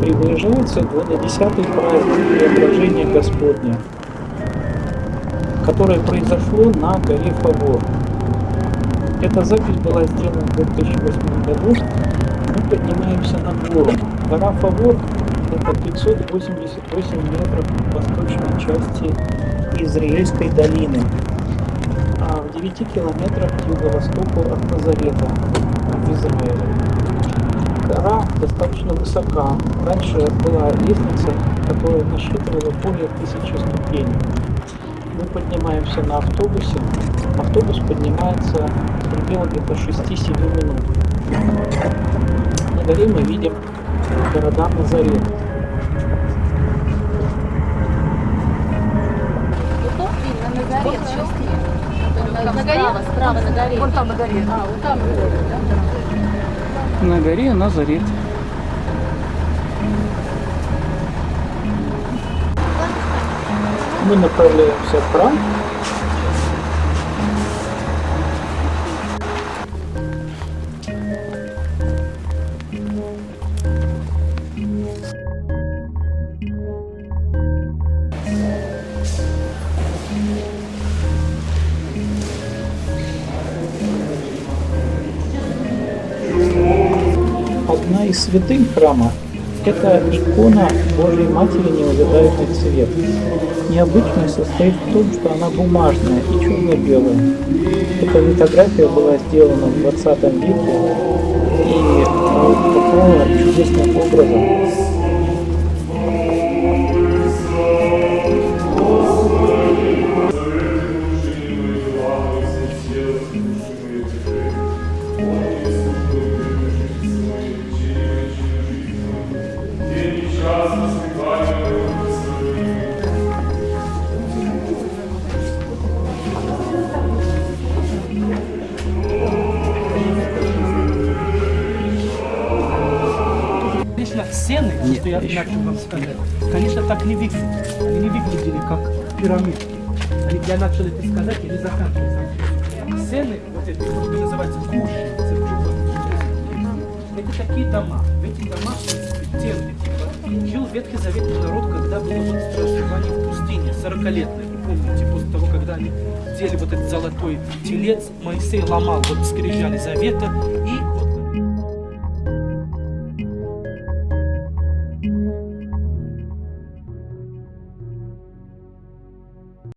Приближается 20-й праздник Преображения Господня, которое произошло на горе Фавор. Эта запись была сделана в 2008 году. Мы поднимаемся на гору. Гора Фавор – это 588 метров в восточной части Израильской долины, а в 9 километрах к юго-востоку от Назарета в Израиле. Гора достаточно высока. Раньше была лестница, которая насчитывала более тысячи ступеней. Мы поднимаемся на автобусе. Автобус поднимается в пределах где-то 6-7 минут. На горе мы видим города Назарет. На горе На, на горе? Справа, на горе. Вон там на горе. А, вот там. На горе Назарет. Мы направляемся в храм. Одна из святынь храма – это икона Божьей Матери неувядаемый цвет. Необычность состоит в том, что она бумажная и черно-белая. Эта литография была сделана в 20 веке и попала чудесным образом Конечно, сцены, что я начал вам сказать, конечно, так не выглядят. Они не выглядели как пирамидки. Они, я начал это сказать, или заканчивать сам. Сцены, вот эти, это называется куши, это такие дома. В этих домах стены, типа, жил Ветхий Заветный народ, когда было вот проживание в пустыне, 40-летное, вы помните, после того, когда они делали вот этот золотой телец, Моисей ломал вот скрижали завета, и вот